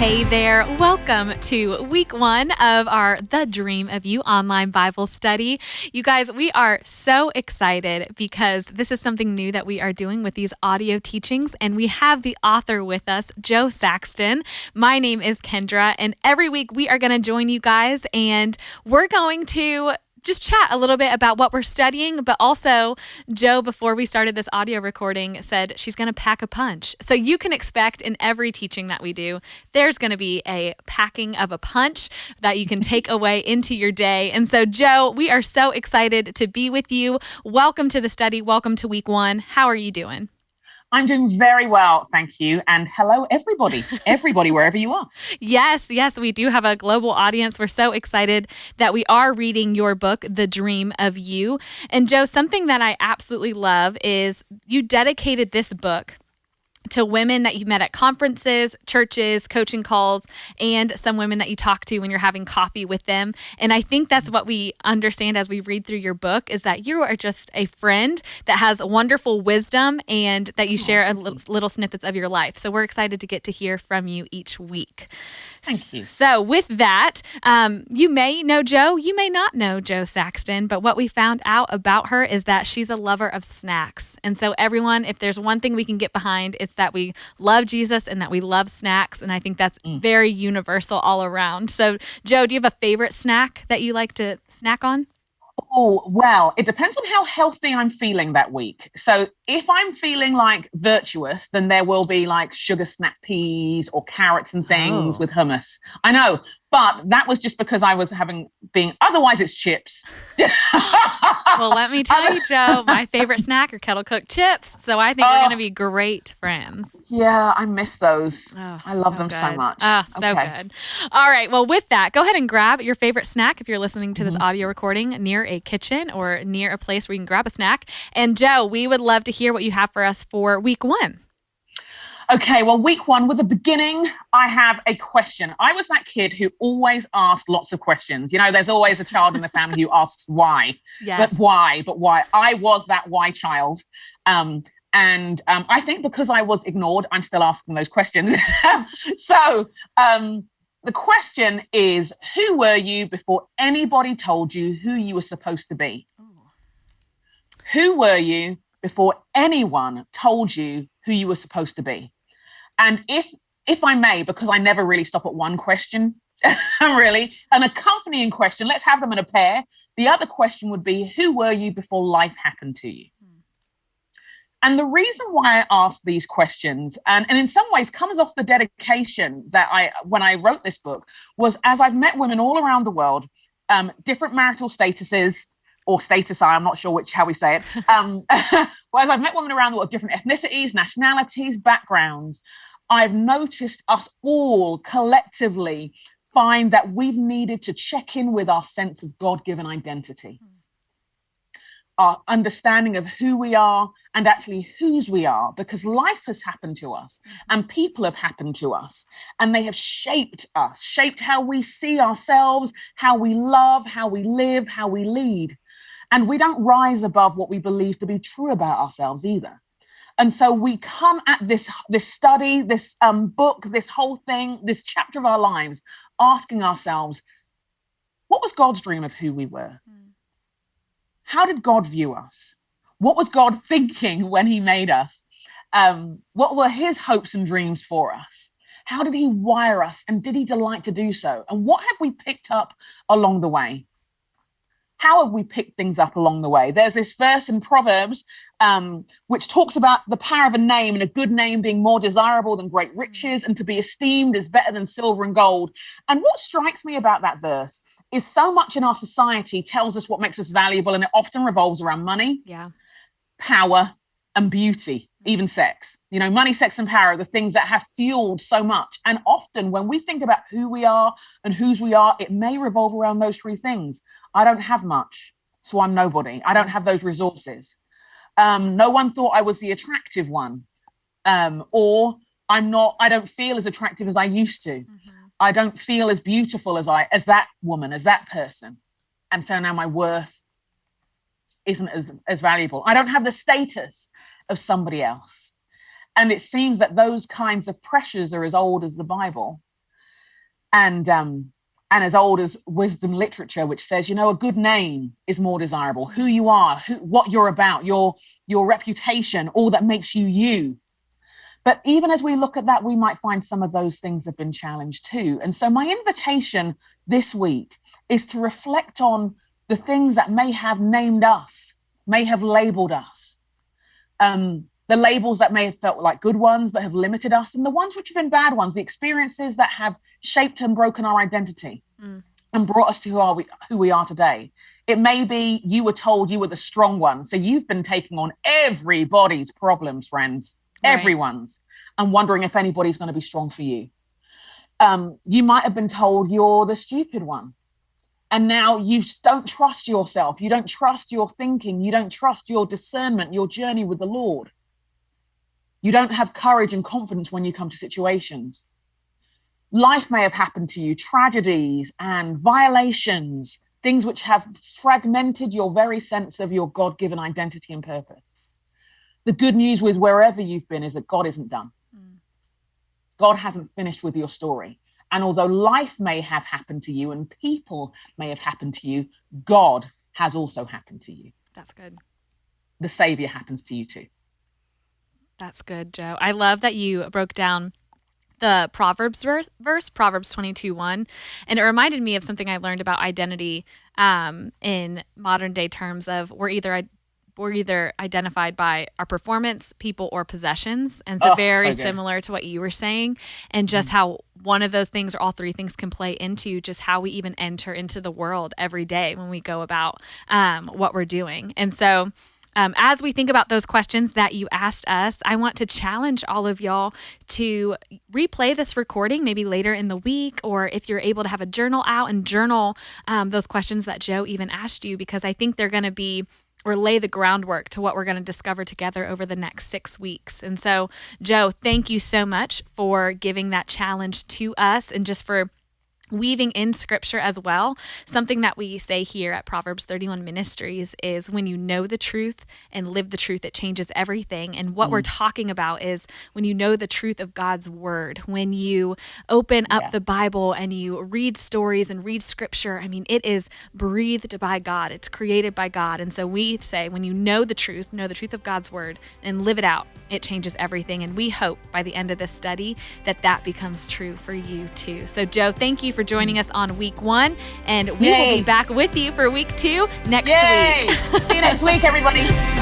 Hey there, welcome to week one of our The Dream of You online Bible study. You guys, we are so excited because this is something new that we are doing with these audio teachings, and we have the author with us, Jo Saxton. My name is Kendra, and every week we are going to join you guys, and we're going to just chat a little bit about what we're studying, but also Jo, before we started this audio recording, said she's going to pack a punch. So you can expect in every teaching that we do, there's going to be a packing of a punch that you can take away into your day. And so, Jo, we are so excited to be with you. Welcome to the study. Welcome to week one. How are you doing? I'm doing very well, thank you. And hello, everybody, everybody, wherever you are. Yes, yes, we do have a global audience. We're so excited that we are reading your book, The Dream of You. And Jo, something that I absolutely love is you dedicated this book to women that you met at conferences, churches, coaching calls, and some women that you talk to when you're having coffee with them. And I think that's what we understand as we read through your book is that you are just a friend that has wonderful wisdom and that you share a little, little snippets of your life. So we're excited to get to hear from you each week. Thank you. So, with that, um, you may know Jo, you may not know Jo Saxton, but what we found out about her is that she's a lover of snacks. And so, everyone, if there's one thing we can get behind, it's that we love Jesus and that we love snacks. And I think that's mm. very universal all around. So, Jo, do you have a favorite snack that you like to snack on? Oh, well, it depends on how healthy I'm feeling that week. So if I'm feeling like virtuous, then there will be like sugar snap peas or carrots and things oh. with hummus. I know, but that was just because I was having being otherwise it's chips. well, let me tell you, Jo, my favorite snack are kettle cooked chips. So I think oh. we're going to be great friends. Yeah, I miss those. Oh, I love so them good. so much. Oh, so okay. good. All right. Well, with that, go ahead and grab your favorite snack if you're listening to this mm-hmm. audio recording near a kitchen or near a place where you can grab a snack. And Jo, we would love to hear what you have for us for week one. Okay, well, week one, with the beginning, I have a question. I was that kid who always asked lots of questions. You know, there's always a child in the family who asks why, yes. but why, but why. I was that why child. Um, and um, I think because I was ignored, I'm still asking those questions. so um, the question is Who were you before anybody told you who you were supposed to be? Ooh. Who were you before anyone told you who you were supposed to be? And if if I may, because I never really stop at one question, really, an accompanying question, let's have them in a pair. The other question would be, who were you before life happened to you? And the reason why I ask these questions, and, and in some ways comes off the dedication that I, when I wrote this book, was as I've met women all around the world, um, different marital statuses, or status I'm not sure which how we say it. Um, whereas I've met women around the world, different ethnicities, nationalities, backgrounds, I've noticed us all collectively find that we've needed to check in with our sense of God given identity, our understanding of who we are and actually whose we are, because life has happened to us and people have happened to us and they have shaped us, shaped how we see ourselves, how we love, how we live, how we lead. And we don't rise above what we believe to be true about ourselves either. And so we come at this, this study, this um, book, this whole thing, this chapter of our lives, asking ourselves, what was God's dream of who we were? Mm. How did God view us? What was God thinking when he made us? Um, what were his hopes and dreams for us? How did he wire us? And did he delight to do so? And what have we picked up along the way? how have we picked things up along the way? There's this verse in Proverbs um, which talks about the power of a name and a good name being more desirable than great riches, and to be esteemed is better than silver and gold. And what strikes me about that verse is so much in our society tells us what makes us valuable, and it often revolves around money, yeah, power, and beauty even sex. You know, money, sex, and power are the things that have fueled so much. And often when we think about who we are and whose we are, it may revolve around those three things. I don't have much, so I'm nobody. I don't have those resources. Um, no one thought I was the attractive one. Um, or I'm not, I don't feel as attractive as I used to. Mm-hmm. I don't feel as beautiful as I as that woman, as that person. And so now my worth isn't as, as valuable. I don't have the status of somebody else. And it seems that those kinds of pressures are as old as the Bible. and um, and as old as wisdom literature, which says, you know, a good name is more desirable. Who you are, who, what you're about, your your reputation, all that makes you you. But even as we look at that, we might find some of those things have been challenged too. And so my invitation this week is to reflect on the things that may have named us, may have labeled us. Um, the labels that may have felt like good ones but have limited us, and the ones which have been bad ones, the experiences that have shaped and broken our identity mm. and brought us to who are we who we are today. It may be you were told you were the strong one, so you've been taking on everybody's problems, friends, right. everyone's, and wondering if anybody's going to be strong for you. Um, you might have been told you're the stupid one. And now you don't trust yourself. You don't trust your thinking. You don't trust your discernment, your journey with the Lord. You don't have courage and confidence when you come to situations. Life may have happened to you, tragedies and violations, things which have fragmented your very sense of your God given identity and purpose. The good news with wherever you've been is that God isn't done. Mm. God hasn't finished with your story. And although life may have happened to you and people may have happened to you, God has also happened to you. That's good. The Savior happens to you too. That's good, Jo. I love that you broke down the Proverbs verse, verse, Proverbs 22 1. And it reminded me of something I learned about identity um, in modern day terms of we're either we're either identified by our performance, people, or possessions. And so, oh, very so similar to what you were saying, and just mm-hmm. how one of those things or all three things can play into just how we even enter into the world every day when we go about um, what we're doing. And so, um, as we think about those questions that you asked us, I want to challenge all of y'all to replay this recording maybe later in the week, or if you're able to have a journal out and journal um, those questions that Jo even asked you, because I think they're going to be or lay the groundwork to what we're going to discover together over the next six weeks. And so, Jo, thank you so much for giving that challenge to us and just for weaving in scripture as well. Something that we say here at Proverbs 31 Ministries is when you know the truth and live the truth, it changes everything. And what mm. we're talking about is when you know the truth of God's word, when you open up yeah. the Bible and you read stories and read scripture. I mean, it is breathed by God, it's created by God. And so we say when you know the truth, know the truth of God's word, and live it out, it changes everything. And we hope by the end of this study that that becomes true for you too. So, Jo, thank you for joining us on week one. And we Yay. will be back with you for week two next Yay. week. See you next week, everybody.